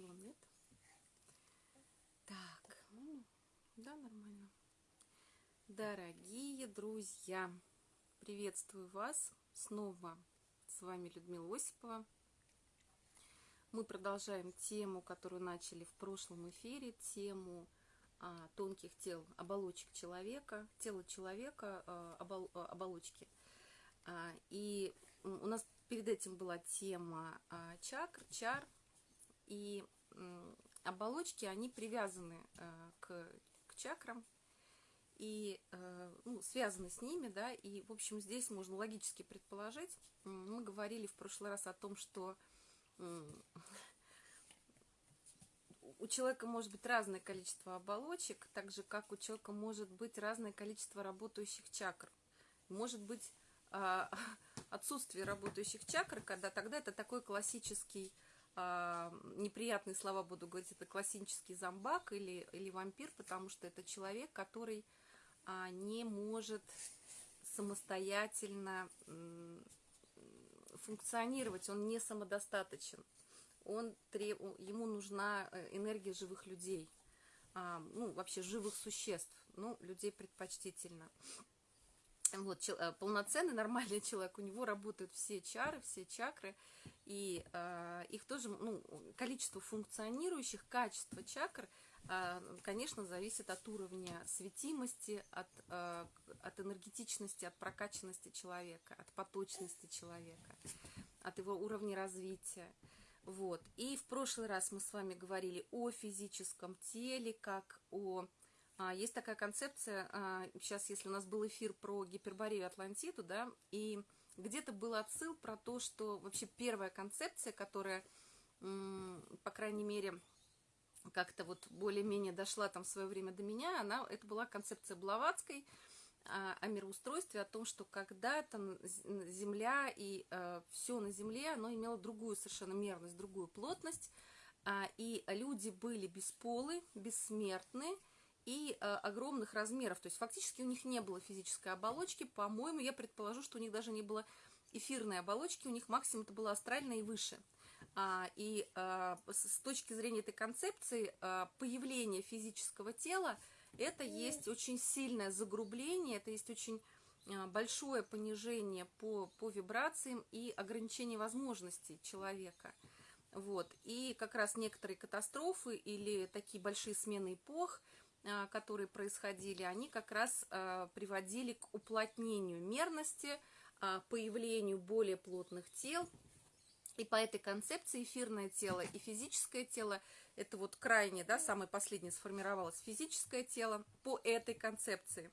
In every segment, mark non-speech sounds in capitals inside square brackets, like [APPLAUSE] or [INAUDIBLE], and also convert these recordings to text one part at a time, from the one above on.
наклон, нет? Так, ну, да, нормально. Дорогие друзья, приветствую вас снова. С вами Людмила Осипова. Мы продолжаем тему, которую начали в прошлом эфире, тему а, тонких тел, оболочек человека, тело человека, а, обол, а, оболочки. А, и у нас перед этим была тема а, чакр, чар, и оболочки, они привязаны а, к, к чакрам, и э, ну, связаны с ними, да, и, в общем, здесь можно логически предположить, мы говорили в прошлый раз о том, что у человека может быть разное количество оболочек, так же, как у человека может быть разное количество работающих чакр. Может быть э, [LAUGHS] отсутствие работающих чакр, когда тогда это такой классический, э, неприятные слова буду говорить, это классический зомбак или, или вампир, потому что это человек, который а, не может самостоятельно функционировать, он не самодостаточен. Он треб... Ему нужна э, энергия живых людей, а, ну, вообще живых существ, ну, людей предпочтительно. Вот, э, полноценный, [LAUGHS] нормальный человек, у него работают все чары, все чакры, и э, их тоже, ну, количество функционирующих, качество чакр – а, конечно, зависит от уровня светимости, от, а, от энергетичности, от прокачанности человека, от поточности человека, от его уровня развития. Вот. И в прошлый раз мы с вами говорили о физическом теле, как о... А, есть такая концепция, сейчас, если у нас был эфир про гиперборею Атлантиду, да, и где-то был отсыл про то, что вообще первая концепция, которая, по крайней мере, как-то вот более-менее дошла там в свое время до меня, она, это была концепция Блаватской а, о мироустройстве, о том, что когда-то Земля и а, все на Земле, оно имело другую совершенно мерность, другую плотность, а, и люди были бесполы, бессмертны и а, огромных размеров, то есть фактически у них не было физической оболочки, по-моему, я предположу, что у них даже не было эфирной оболочки, у них максимум это было астральное и выше – а, и а, с точки зрения этой концепции а, появление физического тела это есть очень сильное загрубление, это есть очень большое понижение по, по вибрациям и ограничение возможностей человека. Вот. И как раз некоторые катастрофы или такие большие смены эпох, которые происходили, они как раз приводили к уплотнению мерности, появлению более плотных тел, и по этой концепции эфирное тело и физическое тело, это вот крайне, да, самое последнее сформировалось физическое тело по этой концепции.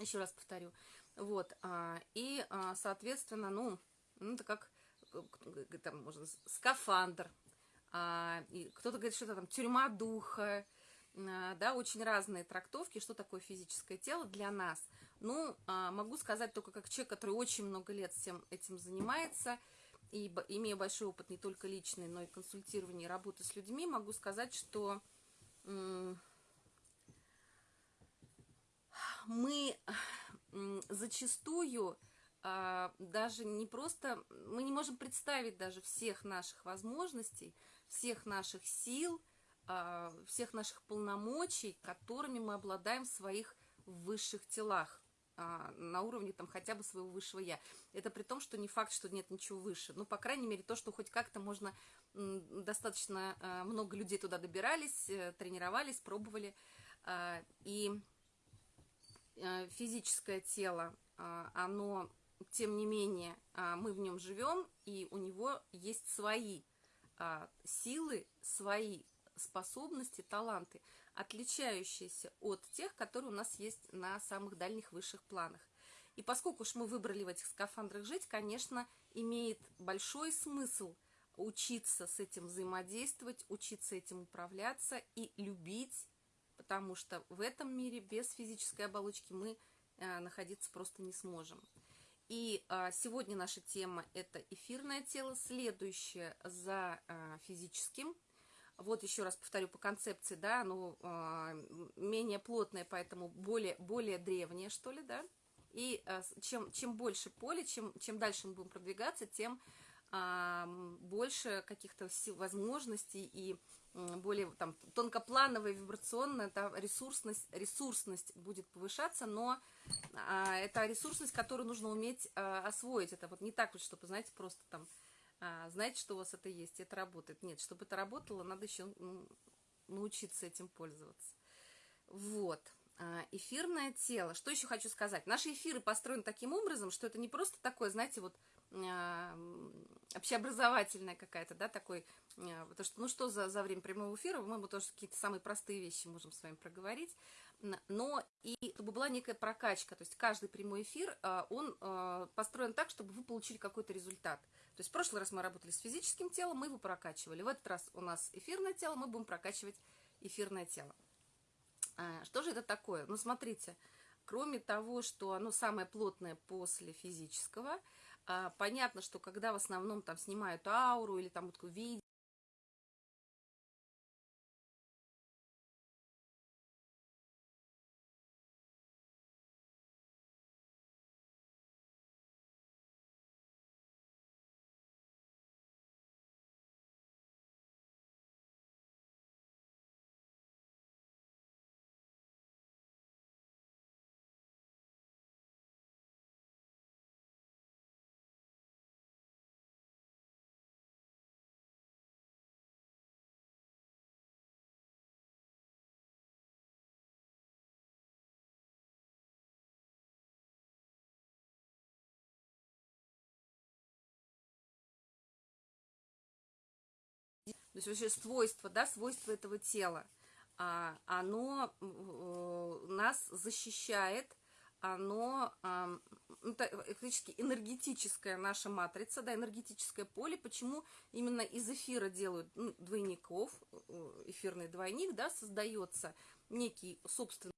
Еще раз повторю. Вот, а, и, а, соответственно, ну, ну, это как, там, можно, скафандр, а, и кто-то говорит, что это там тюрьма духа, да, очень разные трактовки, что такое физическое тело для нас. Ну, могу сказать только как человек, который очень много лет всем этим занимается – и имея большой опыт не только личный, но и консультирование и работы с людьми, могу сказать, что мы зачастую а, даже не просто, мы не можем представить даже всех наших возможностей, всех наших сил, а, всех наших полномочий, которыми мы обладаем в своих высших телах. А, на уровне там хотя бы своего высшего я. Это при том, что не факт, что нет ничего выше. Ну, по крайней мере, то, что хоть как-то можно, достаточно а, много людей туда добирались, э, тренировались, пробовали. А, и э, физическое тело, оно, тем не менее, мы в нем живем, и у него есть свои силы, свои способности, таланты – отличающиеся от тех, которые у нас есть на самых дальних высших планах. И поскольку уж мы выбрали в этих скафандрах жить, конечно, имеет большой смысл учиться с этим взаимодействовать, учиться этим управляться и любить, потому что в этом мире без физической оболочки мы э, находиться просто не сможем. И э, сегодня наша тема – это эфирное тело, следующее за э, физическим – вот еще раз повторю по концепции, да, оно э, менее плотное, поэтому более, более древнее, что ли, да. И э, чем, чем больше поле, чем, чем дальше мы будем продвигаться, тем больше каких-то возможностей и более там тонкоплановая, вибрационная, да, ресурсность, ресурсность будет повышаться, но а, это ресурсность, которую нужно уметь а, освоить. Это вот не так вот, чтобы, знаете, просто там, а, знаете, что у вас это есть, это работает. Нет, чтобы это работало, надо еще ну, научиться этим пользоваться. Вот. А, эфирное тело. Что еще хочу сказать? Наши эфиры построены таким образом, что это не просто такое, знаете, вот а, общеобразовательная какая-то, да, такой, а, потому что, ну что за, за время прямого эфира, мы тоже какие-то самые простые вещи можем с вами проговорить, но и чтобы была некая прокачка, то есть каждый прямой эфир, он построен так, чтобы вы получили какой-то результат. То есть в прошлый раз мы работали с физическим телом, мы его прокачивали, в этот раз у нас эфирное тело, мы будем прокачивать эфирное тело. Что же это такое? Ну, смотрите, кроме того, что оно самое плотное после физического – а, понятно, что когда в основном там снимают ауру или там вот видео, то есть вообще свойство, да, свойство этого тела, а, оно нас защищает, оно, а, это фактически энергетическая наша матрица, да, энергетическое поле, почему именно из эфира делают ну, двойников, э, эфирный двойник, да, создается некий собственный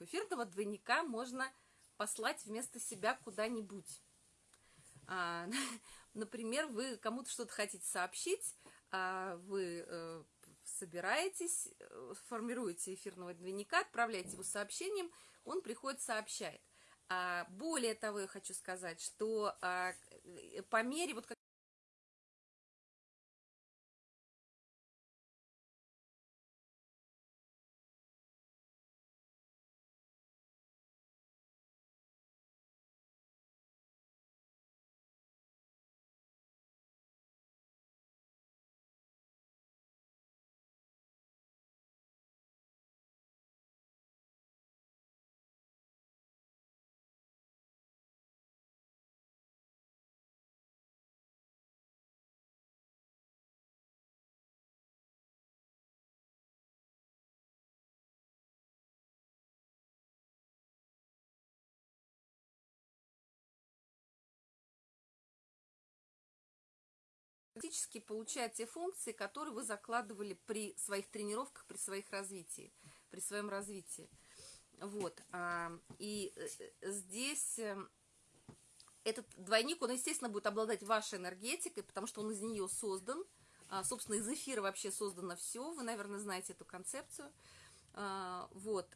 эфирного двойника можно послать вместо себя куда-нибудь. А, [LAUGHS] например, вы кому-то что-то хотите сообщить, а вы э, собираетесь, э, формируете эфирного двойника, отправляете его сообщением, он приходит, сообщает. А, более того, я хочу сказать, что э, по мере, вот как фактически получает те функции, которые вы закладывали при своих тренировках, при своих развитии, при своем развитии. Вот. А, и э, э, здесь э, этот двойник, он, естественно, будет обладать вашей энергетикой, потому что он из нее создан. А, собственно, из эфира вообще создано все. Вы, наверное, знаете эту концепцию. А, вот.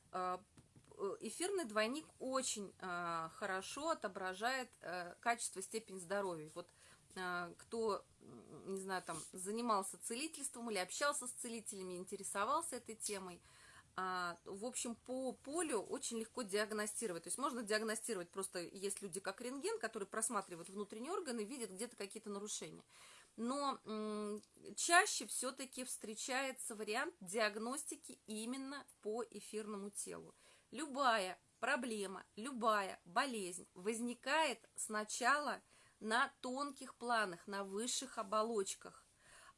Эфирный двойник очень хорошо отображает качество, степень здоровья. Вот кто не знаю, там, занимался целительством или общался с целителями, интересовался этой темой, а, в общем, по полю очень легко диагностировать. То есть можно диагностировать просто, есть люди как рентген, которые просматривают внутренние органы, видят где-то какие-то нарушения. Но чаще все-таки встречается вариант диагностики именно по эфирному телу. Любая проблема, любая болезнь возникает сначала на тонких планах, на высших оболочках.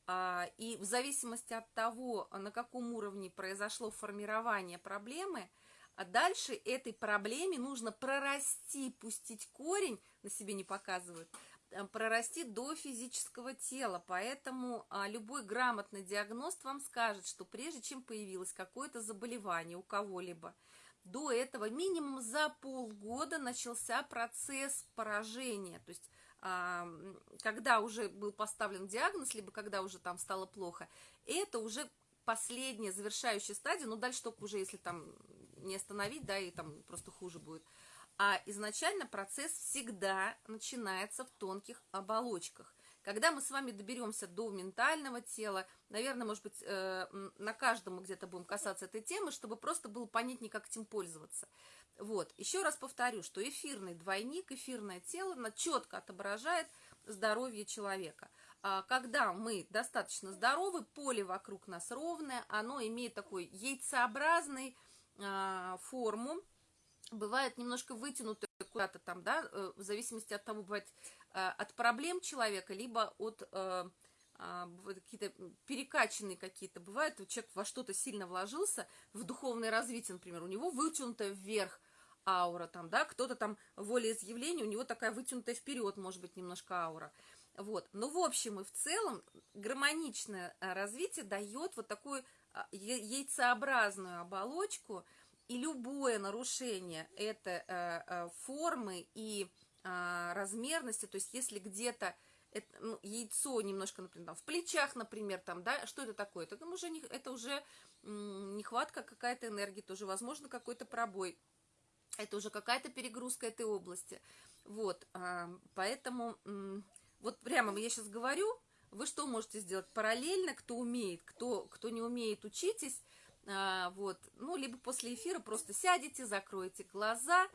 А, и в зависимости от того, на каком уровне произошло формирование проблемы, а дальше этой проблеме нужно прорасти, пустить корень, на себе не показывают, э, прорасти до физического тела. Поэтому а, любой грамотный диагност вам скажет, что прежде чем появилось какое-то заболевание у кого-либо, до этого минимум за полгода начался процесс поражения. То есть когда уже был поставлен диагноз, либо когда уже там стало плохо, это уже последняя завершающая стадия, ну дальше только уже, если там не остановить, да, и там просто хуже будет. А изначально процесс всегда начинается в тонких оболочках. Когда мы с вами доберемся до ментального тела, наверное, может быть, э, на каждом мы где-то будем касаться этой темы, чтобы просто было понятнее, как этим пользоваться. Вот, еще раз повторю, что эфирный двойник, эфирное тело, оно четко отображает здоровье человека. А когда мы достаточно здоровы, поле вокруг нас ровное, оно имеет такой яйцеобразный а, форму, бывает немножко вытянутый куда-то там, да, э, в зависимости от того, бывает от проблем человека, либо от э, а, какие-то перекачанные какие-то бывают, человек во что-то сильно вложился, в духовное развитие, например, у него вытянутая вверх аура, там, да, кто-то там волеизъявление, у него такая вытянутая вперед, может быть, немножко аура. Вот. Но в общем и в целом гармоничное э, развитие дает вот такую а, яйцеобразную оболочку, и любое нарушение этой формы и а, размерности, то есть если где-то ну, яйцо немножко, например, там, в плечах, например, там, да, что это такое? Это уже, не, это уже нехватка какая-то энергии, тоже, возможно, какой-то пробой, это уже какая-то перегрузка этой области. Вот, а, поэтому, вот прямо я сейчас говорю, вы что можете сделать параллельно, кто умеет, кто, кто не умеет, учитесь, а, вот, ну, либо после эфира просто сядете, закроете глаза,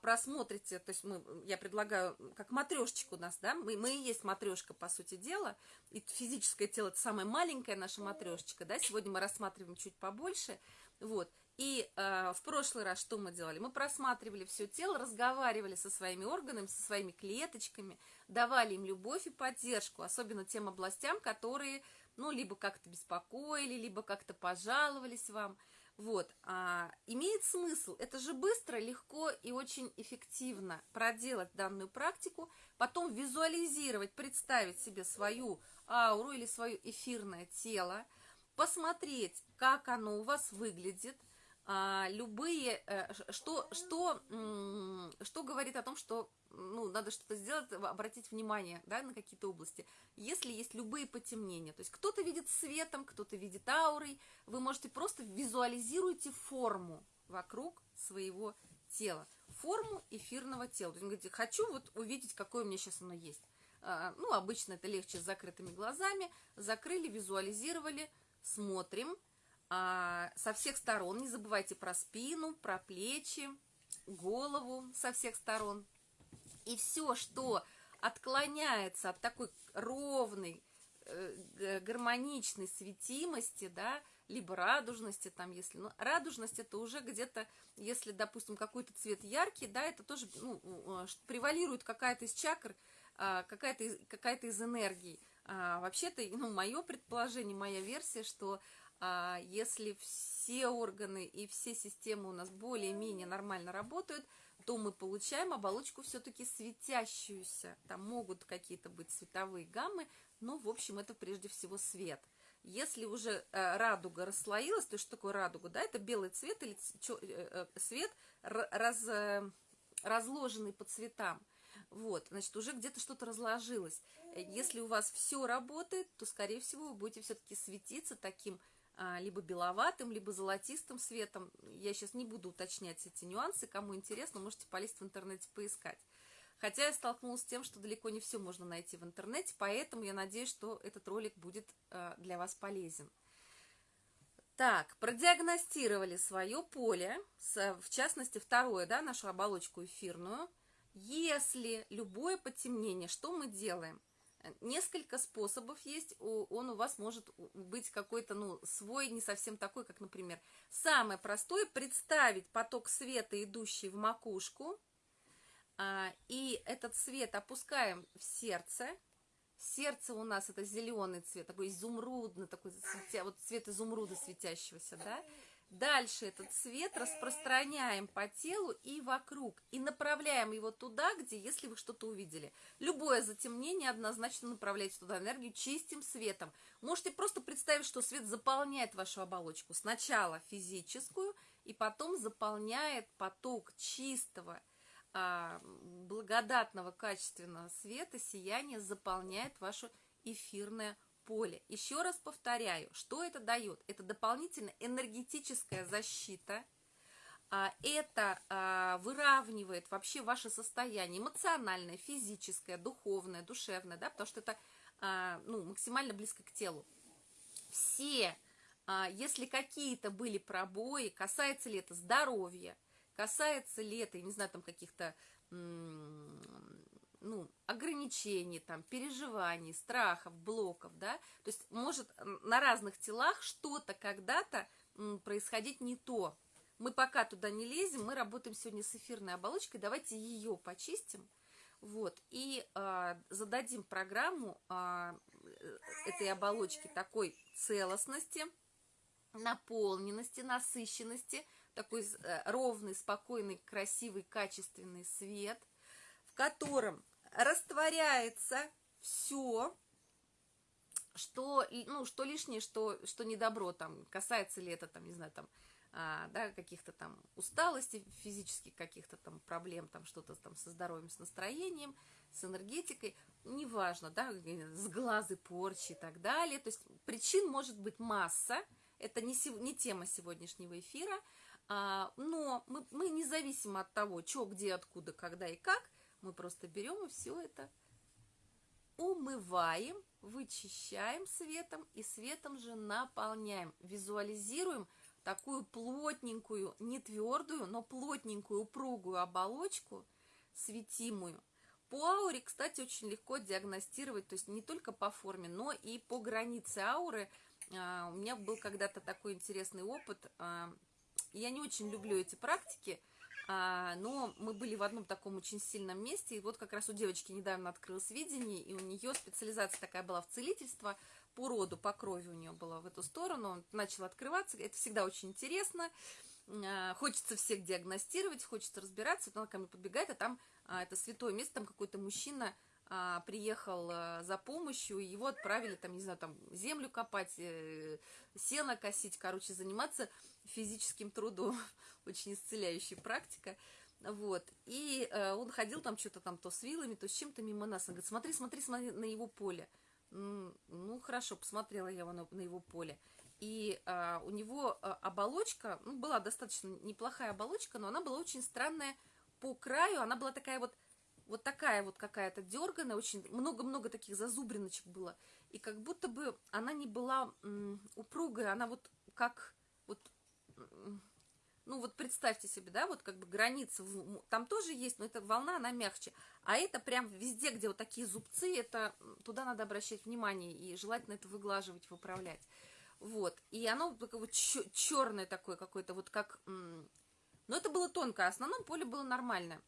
просмотрите, то есть мы, я предлагаю, как матрешечка у нас, да, мы, мы и есть матрешка, по сути дела, и физическое тело это самая маленькая наша матрешечка, да, сегодня мы рассматриваем чуть побольше, вот, и э, в прошлый раз что мы делали? Мы просматривали все тело, разговаривали со своими органами, со своими клеточками, давали им любовь и поддержку, особенно тем областям, которые, ну, либо как-то беспокоили, либо как-то пожаловались вам, вот, а, имеет смысл, это же быстро, легко и очень эффективно проделать данную практику, потом визуализировать, представить себе свою ауру или свое эфирное тело, посмотреть, как оно у вас выглядит, любые, э, что, что, что говорит о том, что ну, надо что-то сделать, обратить внимание да, на какие-то области. Если есть любые потемнения, то есть кто-то видит светом, кто-то видит аурой, вы можете просто визуализируйте форму вокруг своего тела, форму эфирного тела. То есть, говорите, хочу вот увидеть, какое у меня сейчас оно есть. А, ну, обычно это легче с закрытыми глазами. Закрыли, визуализировали, смотрим, а, со всех сторон. Не забывайте про спину, про плечи, голову со всех сторон. И все, что отклоняется от такой ровной, э, гармоничной светимости, да, либо радужности, там, если, ну, радужность это уже где-то, если, допустим, какой-то цвет яркий, да, это тоже, ну, э, превалирует какая-то из чакр, а, какая-то какая из энергий. А, вообще-то, ну, мое предположение, моя версия, что а, если все органы и все системы у нас более-менее нормально работают, то мы получаем оболочку все-таки светящуюся. Там могут какие-то быть цветовые гаммы, но, в общем, это прежде всего свет. Если уже э, радуга расслоилась, то что такое радуга? Да, это белый цвет или э, э, свет, раз, разложенный по цветам. Вот, значит, уже где-то что-то разложилось. Если у вас все работает, то, скорее всего, вы будете все-таки светиться таким либо беловатым, либо золотистым светом. Я сейчас не буду уточнять эти нюансы. Кому интересно, можете полезть в интернете поискать. Хотя я столкнулась с тем, что далеко не все можно найти в интернете, поэтому я надеюсь, что этот ролик будет а, для вас полезен. Так, продиагностировали свое поле, в частности, второе, да, нашу оболочку эфирную. Если любое потемнение, что мы делаем? Несколько способов есть, он у вас может быть какой-то, ну, свой, не совсем такой, как, например, самое простое – представить поток света, идущий в макушку, а, и этот свет опускаем в сердце, Сердце у нас это зеленый цвет, такой изумрудный, такой вот цвет изумруда светящегося, да? Дальше этот цвет распространяем по телу и вокруг, и направляем его туда, где, если вы что-то увидели. Любое затемнение однозначно направляйте туда энергию чистым светом. Можете просто представить, что свет заполняет вашу оболочку. Сначала физическую, и потом заполняет поток чистого, а, благодатного, качественного света, сияния, заполняет ваше эфирное поле. Еще раз повторяю, что это дает? Это дополнительная энергетическая защита, а, это а, выравнивает вообще ваше состояние эмоциональное, физическое, духовное, душевное, да, потому что это а, ну, максимально близко к телу. Все, если какие-то были пробои, касается ли это здоровья, касается ли это, я не знаю, там каких-то ну, ограничений, там, переживаний, страхов, блоков, да, то есть может на разных телах что-то когда-то происходить не то. Мы пока туда не лезем, мы работаем сегодня с эфирной оболочкой, давайте ее почистим, вот, и э, зададим программу э, этой оболочки такой целостности, наполненности, насыщенности, такой э, ровный, спокойный, красивый, качественный свет, котором растворяется все, что, ну, что лишнее, что, что не добро, там, касается ли это, там, не знаю, там, а, да, каких-то там усталостей физических, каких-то там проблем, там, что-то там со здоровьем, с настроением, с энергетикой, неважно, да, с глазы порчи и так далее, то есть причин может быть масса, это не, не тема сегодняшнего эфира, а, но мы, мы независимо от того, что, где, откуда, когда и как, мы просто берем и все это умываем, вычищаем светом и светом же наполняем. Визуализируем такую плотненькую, не твердую, но плотненькую, упругую оболочку, светимую. По ауре, кстати, очень легко диагностировать, то есть не только по форме, но и по границе ауры. А, у меня был когда-то такой интересный опыт. А, я не очень люблю эти практики, но мы были в одном таком очень сильном месте, и вот как раз у девочки недавно открылось видение, и у нее специализация такая была в целительство, по роду, по крови у нее была в эту сторону, он начал открываться, это всегда очень интересно, а, хочется всех диагностировать, хочется разбираться, вот она ко мне подбегает, а там а, это святое место, там какой-то мужчина а, приехал а, за помощью, его отправили там, не знаю, там землю копать, э, сено косить, короче, заниматься физическим трудом, [LAUGHS] очень исцеляющая практика. Вот, и э, он ходил там что-то там то с вилами, то с чем-то мимо нас. Он говорит, смотри, смотри, смотри на его поле. Ну, хорошо, посмотрела я на, на его поле. И э, у него э, оболочка, ну, была достаточно неплохая оболочка, но она была очень странная по краю. Она была такая вот, вот такая вот какая-то дерганая, очень много-много таких зазубриночек было. И как будто бы она не была упругая, она вот как ну вот представьте себе, да, вот как бы граница, там тоже есть, но эта волна, она мягче. А это прям везде, где вот такие зубцы, это туда надо обращать внимание и желательно это выглаживать, выправлять. Вот, и оно такое вот черное такое какое-то, вот как... Но это было тонко, а основном поле было нормальное.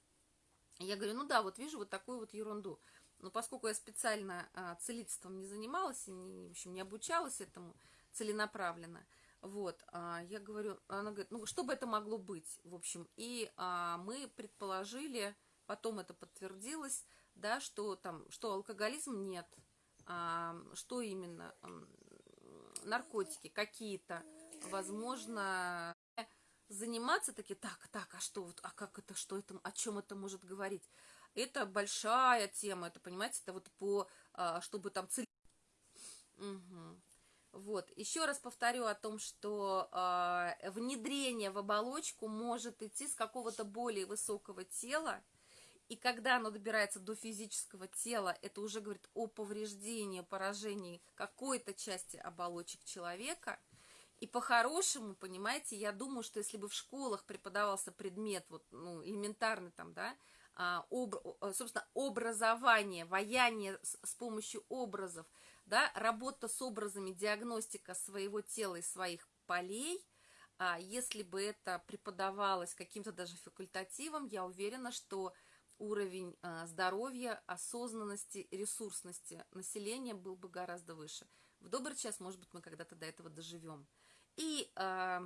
Я говорю, ну да, вот вижу вот такую вот ерунду. Но поскольку я специально а, целительством не занималась, и, не, в общем, не обучалась этому целенаправленно, вот, а, я говорю, она говорит, ну что бы это могло быть, в общем, и а, мы предположили, потом это подтвердилось, да, что там, что алкоголизм нет, а, что именно, наркотики какие-то, возможно, заниматься таки, так, так, а что, вот, а как это, что это, о чем это может говорить? Это большая тема, это, понимаете, это вот по, а, чтобы там цель... Угу. Вот, еще раз повторю о том, что э, внедрение в оболочку может идти с какого-то более высокого тела, и когда оно добирается до физического тела, это уже говорит о повреждении, поражении какой-то части оболочек человека. И по-хорошему, понимаете, я думаю, что если бы в школах преподавался предмет, вот, ну, элементарный там, да, а, об, собственно, образование, ваяние с, с помощью образов – да, работа с образами, диагностика своего тела и своих полей, а если бы это преподавалось каким-то даже факультативом, я уверена, что уровень э, здоровья, осознанности, ресурсности населения был бы гораздо выше. В добрый час, может быть, мы когда-то до этого доживем. И э,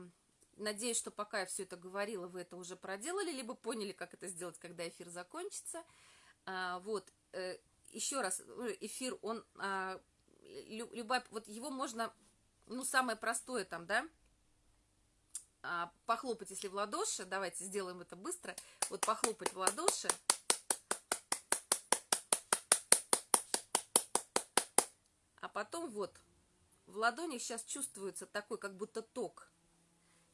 надеюсь, что пока я все это говорила, вы это уже проделали, либо поняли, как это сделать, когда эфир закончится. А, вот, э, еще раз, э, эфир, он, а, любая, вот его можно, ну, самое простое там, да, а, похлопать, если в ладоши, давайте сделаем это быстро, вот похлопать в ладоши, а потом вот, в ладони сейчас чувствуется такой, как будто ток,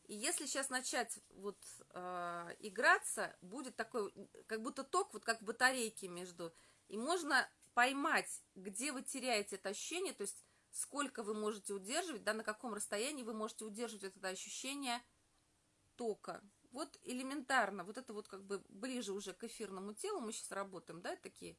и если сейчас начать вот э, играться, будет такой, как будто ток, вот как батарейки между, и можно поймать, где вы теряете это ощущение, то есть сколько вы можете удерживать, да, на каком расстоянии вы можете удерживать это ощущение тока. Вот элементарно, вот это вот как бы ближе уже к эфирному телу мы сейчас работаем, да, такие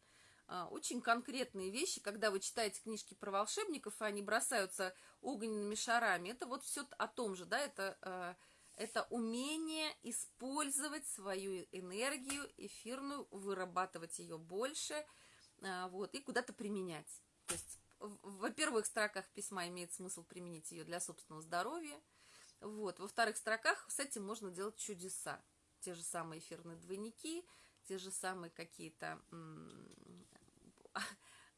а, очень конкретные вещи, когда вы читаете книжки про волшебников, и они бросаются огненными шарами, это вот все о том же, да, это, а, это умение использовать свою энергию эфирную, вырабатывать ее больше, вот, и куда-то применять. То есть во первых строках письма имеет смысл применить ее для собственного здоровья, вот. Во вторых строках с этим можно делать чудеса. Те же самые эфирные двойники, те же самые какие-то [LAUGHS]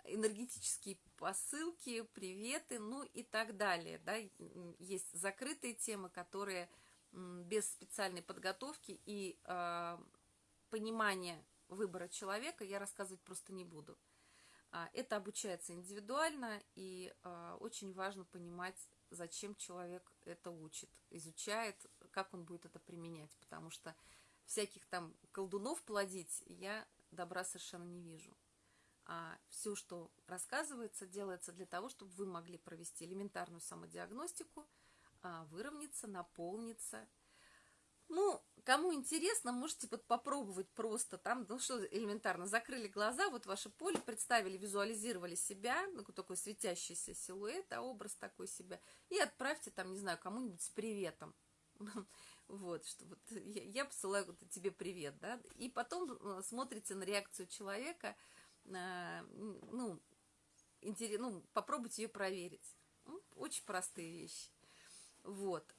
энергетические посылки, приветы, ну и так далее. Да? Есть закрытые темы, которые без специальной подготовки и э, понимания выбора человека я рассказывать просто не буду. А, это обучается индивидуально, и э, очень важно понимать зачем человек это учит, изучает, как он будет это применять, потому что всяких там колдунов плодить я добра совершенно не вижу. А все, что рассказывается, делается для того, чтобы вы могли провести элементарную самодиагностику, а, выровняться, наполниться, ну, кому интересно, можете вот попробовать просто там, ну что элементарно, закрыли глаза, вот ваше поле, представили, визуализировали себя, ну, такой светящийся силуэт, а образ такой себя, и отправьте там, не знаю, кому-нибудь с приветом. [LAUGHS] Вот, что вот я, я посылаю вот тебе привет, да, и потом э, смотрите на реакцию человека, э, ну, интересно, ну, попробуйте ее проверить. Очень простые вещи. Вот.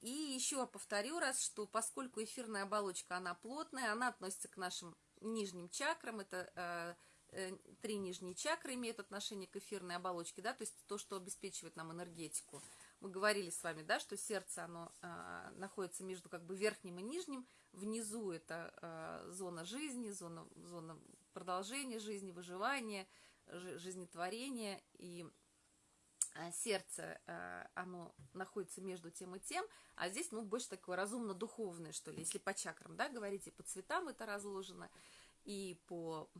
И еще повторю раз, что поскольку эфирная оболочка, она плотная, она относится к нашим нижним чакрам, это э, э, три нижние чакры имеют отношение к эфирной оболочке, да, то есть то, что обеспечивает нам энергетику. Мы говорили с вами, да, что сердце, оно э, находится между как бы верхним и нижним, внизу это э, зона жизни, зона, зона продолжения жизни, выживания, жизнетворения, и сердце, э, оно находится между тем и тем, а здесь, ну, больше такое разумно-духовное, что ли, если по чакрам, да, говорите, по цветам это разложено, и по,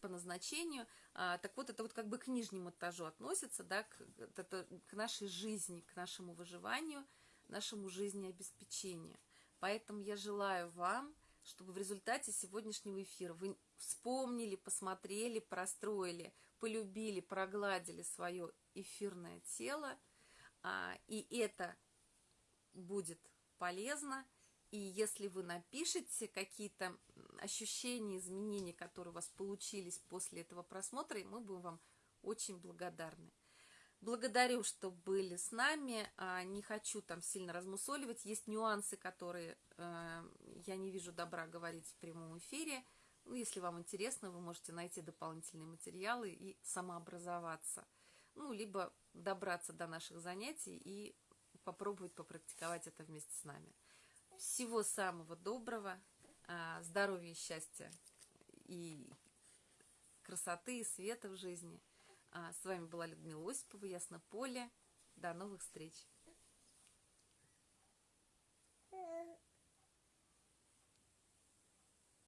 по назначению. А, так вот, это вот как бы к нижнему этажу относится, да, к, это, к нашей жизни, к нашему выживанию, нашему жизнеобеспечению. Поэтому я желаю вам, чтобы в результате сегодняшнего эфира вы вспомнили, посмотрели, простроили, полюбили, прогладили свое эфирное тело, а, и это будет полезно. И если вы напишете какие-то ощущения, изменения, которые у вас получились после этого просмотра, мы будем вам очень благодарны. Благодарю, что были с нами. А, не хочу там сильно размусоливать. Есть нюансы, которые э, я не вижу добра говорить в прямом эфире. Ну, если вам интересно, вы можете найти дополнительные материалы и самообразоваться. Ну, либо добраться до наших занятий и попробовать попрактиковать это вместе с нами. Всего самого доброго, а, здоровья, счастья и красоты, и света в жизни. А, с вами была Людмила Осипова, Ясно Поле. До новых встреч!